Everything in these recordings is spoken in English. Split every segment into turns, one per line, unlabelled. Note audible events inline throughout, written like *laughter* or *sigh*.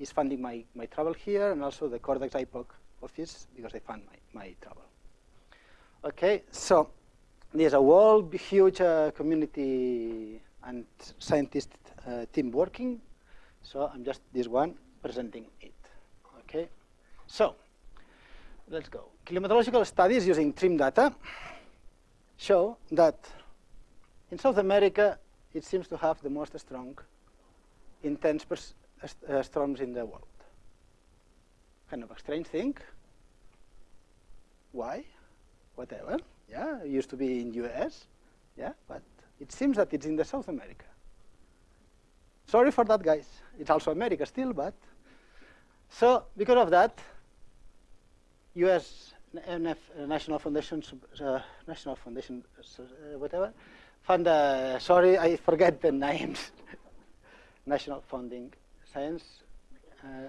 is funding my, my travel here, and also the Cordex IPOC office, because they fund my, my travel. Okay, so there's a whole huge uh, community and scientist uh, team working. So I'm just this one presenting it. Okay, so let's go. Climatological studies using TRMM data show that in South America it seems to have the most strong, intense storms in the world. Kind of a strange thing. Why? Whatever. Yeah, it used to be in US. Yeah, but it seems that it's in the South America. Sorry for that, guys. It's also America still, but so because of that, U.S. NF, National Foundation, uh, National Foundation, uh, whatever, fund. Uh, sorry, I forget the *laughs* names. National Funding Science. Uh,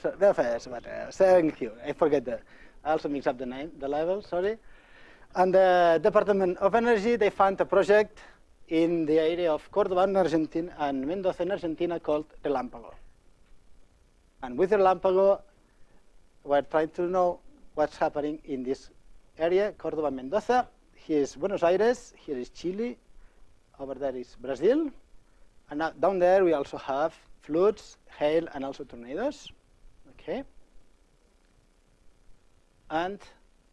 so, but, uh, thank you. I forget the. I also mix up the name, the level. Sorry. And the Department of Energy, they fund a project in the area of Cordoba in Argentina and Mendoza in Argentina called Relámpago. And with Relámpago, we're trying to know what's happening in this area, Cordoba, Mendoza. Here is Buenos Aires, here is Chile, over there is Brazil. And down there we also have floods, hail, and also tornadoes. Okay. And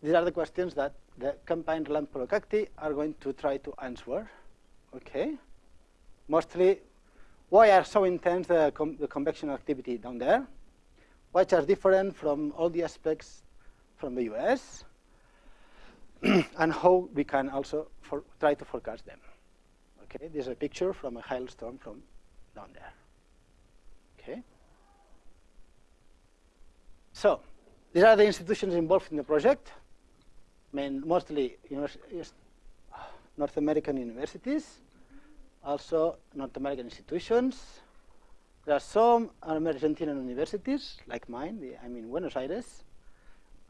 these are the questions that the campaign Relámpago Cacti are going to try to answer. Okay. Mostly, why are so intense the, com the convection activity down there? What are different from all the aspects from the US? *clears throat* and how we can also try to forecast them. Okay, this is a picture from a hailstorm from down there. Okay. So, these are the institutions involved in the project. I mean, mostly North American universities, also North American institutions. There are some Argentinian universities, like mine, I'm in Buenos Aires,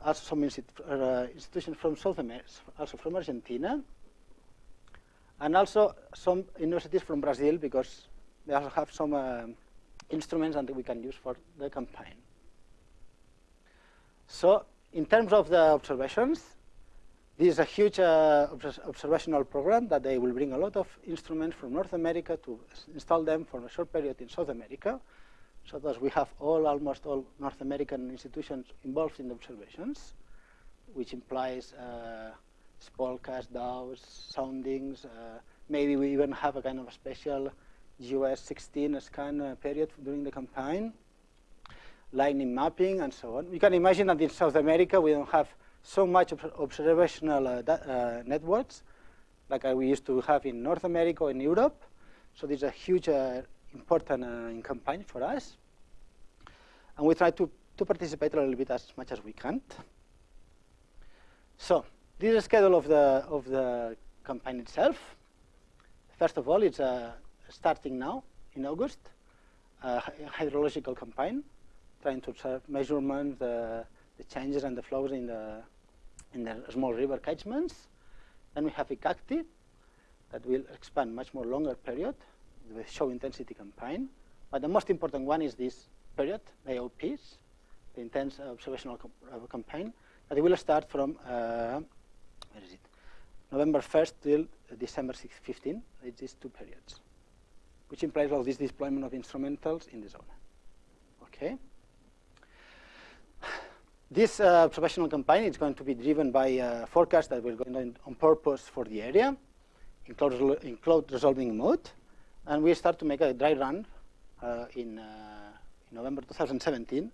also some uh, institutions from South America, also from Argentina, and also some universities from Brazil, because they also have some uh, instruments that we can use for the campaign. So in terms of the observations, this is a huge uh, observational program that they will bring a lot of instruments from North America to install them for a short period in South America. So that we have all, almost all North American institutions involved in the observations, which implies uh, spellcast, DOWs, soundings. Uh, maybe we even have a kind of a special GOES 16 scan uh, period during the campaign, lightning mapping, and so on. You can imagine that in South America we don't have so much observational uh, uh, networks like we used to have in North America or in Europe. So this is a huge uh, important uh, campaign for us. And we try to, to participate a little bit as much as we can. So this is the schedule of the, of the campaign itself. First of all, it's uh, starting now in August, a hydrological campaign, trying to measurements, the, the changes and the flows in the, in the small river catchments. Then we have ICACTI, that will expand much more longer period, the show intensity campaign. But the most important one is this period, the the intense observational uh, campaign, that will start from, uh, where is it? November 1st till December 15, it's these two periods, which implies all this deployment of instrumentals in the zone. Okay? This uh, observational campaign is going to be driven by a forecast that we're going on purpose for the area in cloud, in cloud resolving mode. And we start to make a dry run uh, in, uh, in, November 2017,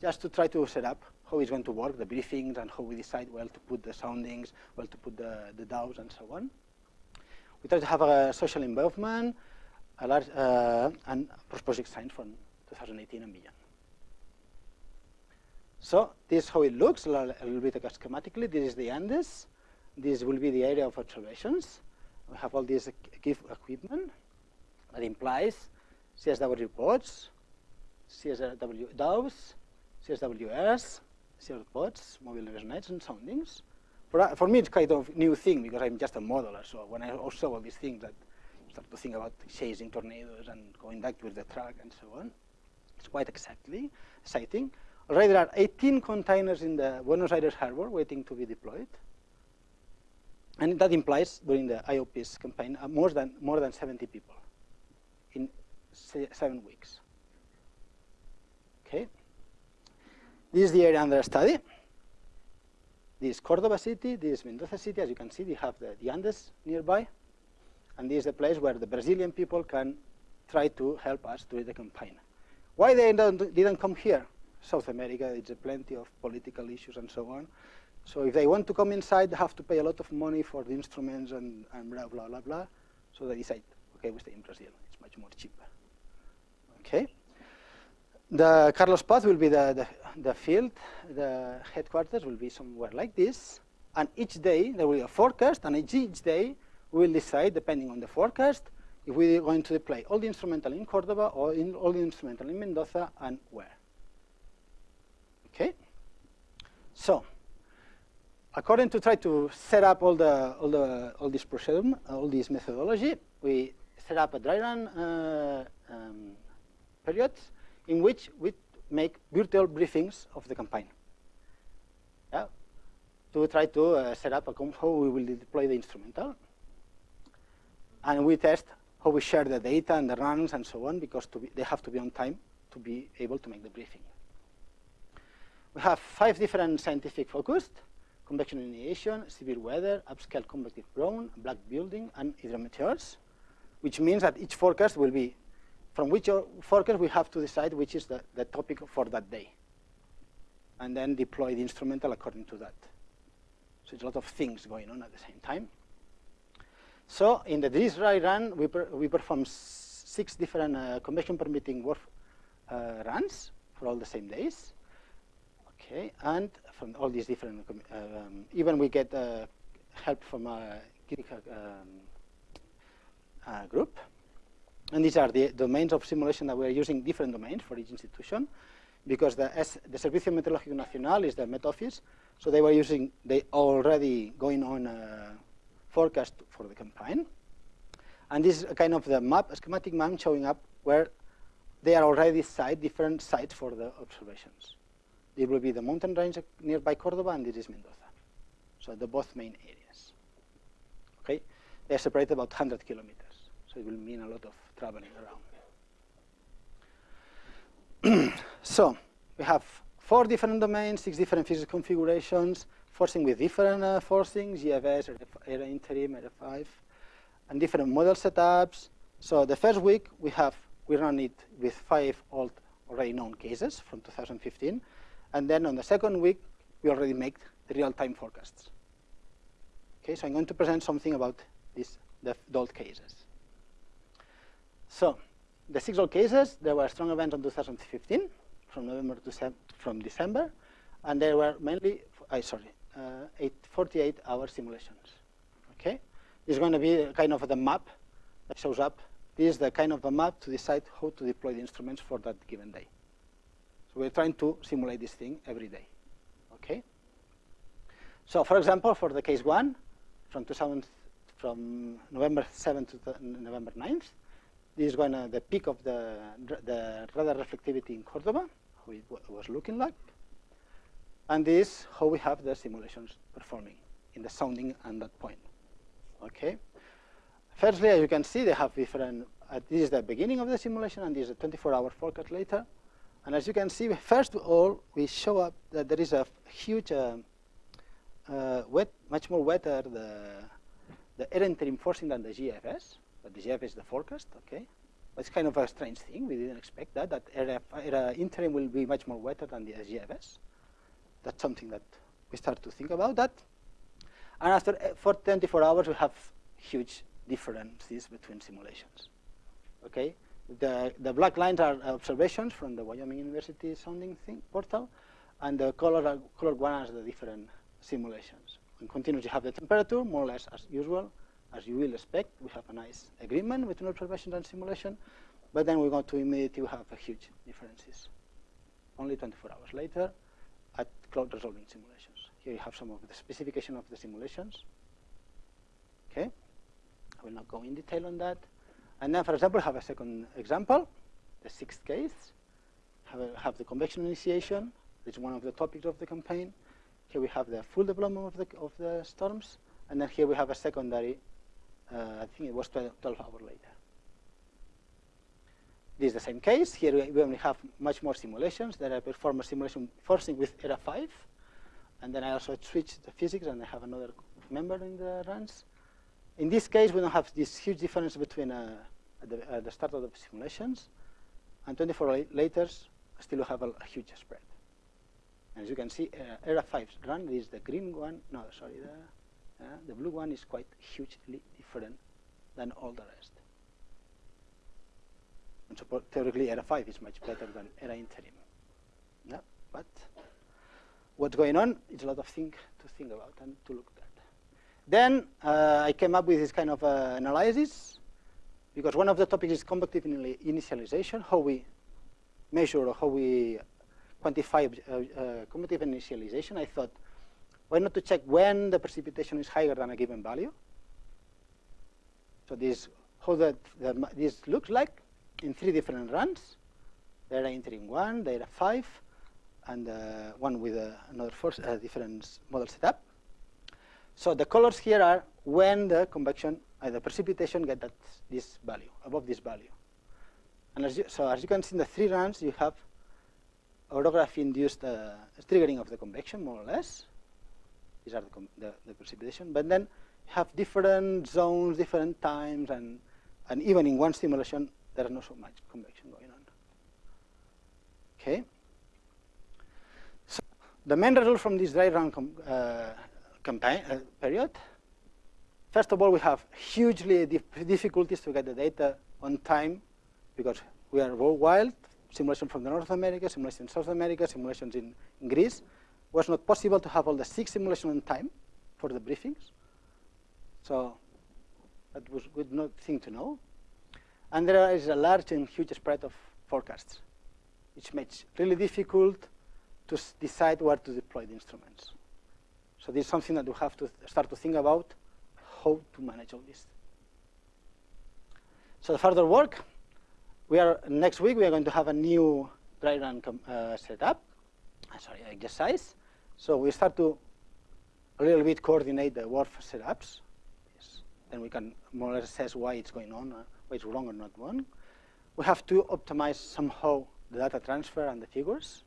just to try to set up how it's going to work, the briefings, and how we decide where to put the soundings, where to put the, the DOWs, and so on. We try to have a social involvement, a large, uh, and project science from 2018 and beyond. So this is how it looks, a little bit schematically. This is the Andes. This will be the area of observations. We have all this equipment. That implies CSW pods, CSW DOWs, CSWS, CSW pods, mobile mesonets, and soundings. For, for me, it's kind of new thing because I'm just a modeler. So when I saw all these things, that start to think about chasing tornadoes and going back with the truck and so on. It's quite exactly exciting. Already there are 18 containers in the Buenos Aires harbor waiting to be deployed. And that implies, during the IOPS campaign, uh, more, than, more than 70 people in seven weeks. Okay. This is the area under study. This is Cordoba city, this is Mendoza city. As you can see, they have the, the Andes nearby. And this is the place where the Brazilian people can try to help us during the campaign. Why they didn't come here? South America, it's plenty of political issues and so on. So if they want to come inside, they have to pay a lot of money for the instruments and, and blah, blah, blah, blah. So they decide, okay, we stay in Brazil. It's much more cheaper. Okay. The Carlos Paz will be the, the, the, field. The headquarters will be somewhere like this. And each day, there will be a forecast, and each, each day, we will decide, depending on the forecast, if we're going to deploy all the instrumental in Cordoba or in all the instrumental in Mendoza and where. Okay? So, according to try to set up all the all the all this procedure, all this methodology, we set up a dry run uh, um, period in which we make virtual briefings of the campaign. Yeah, to try to uh, set up a how we will deploy the instrumental, and we test how we share the data and the runs and so on because be, they have to be on time to be able to make the briefing. We have five different scientific focused, convection initiation, severe weather, upscale convective ground, black building, and hydrometeors, which means that each forecast will be, from which forecast we have to decide which is the, the topic for that day, and then deploy the instrumental according to that. So it's a lot of things going on at the same time. So in the this dry run, we, per, we perform six different uh, convection permitting WRF uh, runs for all the same days. Okay, and from all these different, um, even we get uh, help from a um, uh, group. And these are the domains of simulation that we are using different domains for each institution because the, S, the Servicio Meteorológico Nacional is the Met Office, so they were using, they already going on uh, forecast for the campaign. And this is a kind of the map, a schematic map showing up where they are already site, different sites for the observations. It will be the mountain range nearby Cordoba, and this is Mendoza. So the both main areas. Okay, they are separated about 100 kilometers, so it will mean a lot of traveling around. *clears throat* so we have four different domains, six different physics configurations, forcing with different uh, forcings, GFS, ERA interim, ERA 5, and different model setups. So the first week we have we run it with five old already known cases from 2015, and then on the second week we already make the real-time forecasts. Okay, so I'm going to present something about this, the, old cases. So the six old cases, there were strong events in 2015 from November to from December, and there were mainly, I sorry, Uh, eight, 48 hour simulations. Okay, this is going to be kind of the map that shows up. This is the kind of a map to decide how to deploy the instruments for that given day. So we're trying to simulate this thing every day. Okay. So for example, for the case one, from 2000, from November 7th to November 9th, this is going to the peak of the the radar reflectivity in Cordoba, how it was looking like. And this is how we have the simulations performing in the sounding and that point. Okay. Firstly, as you can see, they have different. Uh, this is the beginning of the simulation, and this is a 24-hour forecast later. And as you can see, first of all, we show up that there is a huge, uh, uh, wet, much more wetter the the ERA interim forcing than the GFS. But the GFS is the forecast, okay. But it's kind of a strange thing. We didn't expect that. That ERA, ERA interim will be much more wetter than the GFS that's something that we start to think about that. And after eh, for 24 hours, we have huge differences between simulations. Okay, the the black lines are observations from the Wyoming University sounding thing, portal, and the color are, colored one are the different simulations. In continuous, you have the temperature more or less as usual, as you will expect. We have a nice agreement between observation and simulation, but then we go to we have a huge differences. Only 24 hours later, at cloud resolving simulations. Here you have some of the specification of the simulations. Okay, I will not go in detail on that. And then, for example, have a second example, the sixth case. have, a, have the convection initiation, which is one of the topics of the campaign. Here we have the full development of the, of the storms, and then here we have a secondary, uh, I think it was 12, 12 hours later. This is the same case. Here we only have much more simulations that I perform a simulation forcing with ERA 5. And then I also switch the physics and I have another member in the runs. In this case, we don't have this huge difference between uh, at, the, the start of the simulations and 24 later, still we have a, a, huge spread. And as you can see, uh, ERA 5 run is the green one. No, sorry, the, uh, the blue one is quite hugely different than all the rest. So theoretically, ERA 5 is much better than ERA interim. Yeah, but what's going on is a lot of things to think about and to look at. Then uh, I came up with this kind of uh, analysis because one of the topics is convective initialization, how we measure or how we quantify uh, uh, convective initialization. I thought, why not to check when the precipitation is higher than a given value? So this how that, this looks like in three different runs. ERA interim one, ERA five, and uh, one with uh, another force, uh, different model setup. So the colors here are when the convection, uh, the precipitation get that this value, above this value. And as you, so as you can see in the three runs, you have orography-induced uh, triggering of the convection, more or less. These are the, the, the, precipitation. But then you have different zones, different times, and, and even in one simulation, there's not so much convection going on. Okay. So the main result from this dry run uh, campaign uh, period, first of all, we have hugely dif difficulties to get the data on time because we are worldwide, simulation from the North America, simulation in South America, simulations in, in Greece. It was not possible to have all the six simulations on time for the briefings. So that was a good thing to know. And there is a large and huge spread of forecasts, which makes really difficult to decide where to deploy the instruments. So this is something that we have to start to think about, how to manage all this. So the further work, we are next week we are going to have a new dry run uh, setup, uh, sorry, exercise. So we start to a little bit coordinate the WRF setups. Yes. Then we can more or less assess why it's going on. Uh, is wrong or not wrong. We have to optimize somehow the data transfer and the figures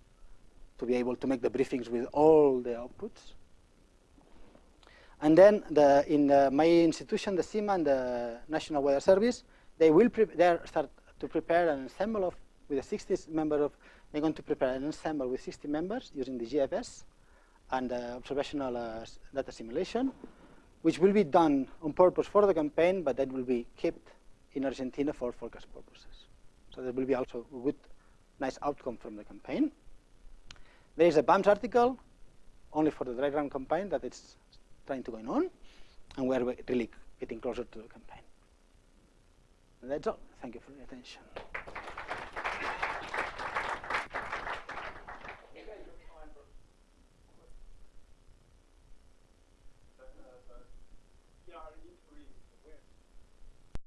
to be able to make the briefings with all the outputs. And then the, in the, my institution, the CIMA and the National Weather Service, they will they start to prepare an ensemble of, with a 60 member of, they're going to prepare an ensemble with 60 members using the GFS and uh, observational uh, data simulation, which will be done on purpose for the campaign, but that will be kept in Argentina for forecast purposes. So there will be also a good, nice outcome from the campaign. There is a BAMS article only for the dry run campaign that it's trying to go on, and we're really getting closer to the campaign. And that's all. Thank you for your attention.